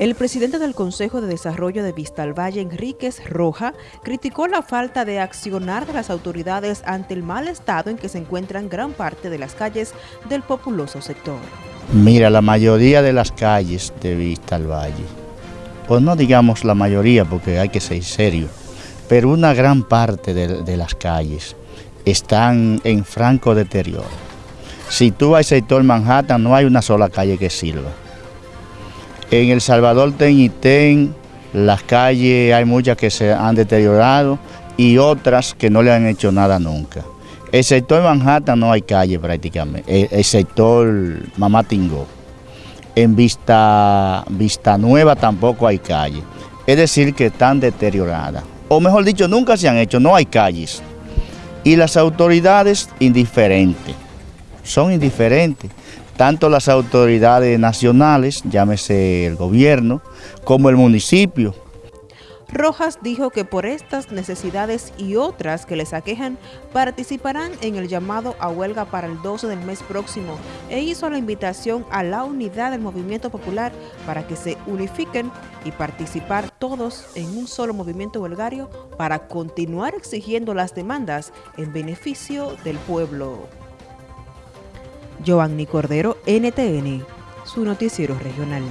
El presidente del Consejo de Desarrollo de Vistalvalle, Enríquez Roja, criticó la falta de accionar de las autoridades ante el mal estado en que se encuentran gran parte de las calles del populoso sector. Mira, la mayoría de las calles de Vistalvalle, o no digamos la mayoría porque hay que ser serio, pero una gran parte de, de las calles están en franco deterioro. Si tú vas al sector Manhattan no hay una sola calle que sirva en El Salvador Ten las calles hay muchas que se han deteriorado y otras que no le han hecho nada nunca. El sector Manhattan no hay calle prácticamente, el, sector Mamatingó. En Vista, Vista Nueva tampoco hay calle. Es decir, que están deterioradas. O mejor dicho, nunca se han hecho, no hay calles. Y las autoridades indiferentes, son indiferentes tanto las autoridades nacionales, llámese el gobierno, como el municipio. Rojas dijo que por estas necesidades y otras que les aquejan, participarán en el llamado a huelga para el 12 del mes próximo e hizo la invitación a la unidad del movimiento popular para que se unifiquen y participar todos en un solo movimiento huelgario para continuar exigiendo las demandas en beneficio del pueblo. Giovanni Cordero, NTN, su noticiero regional.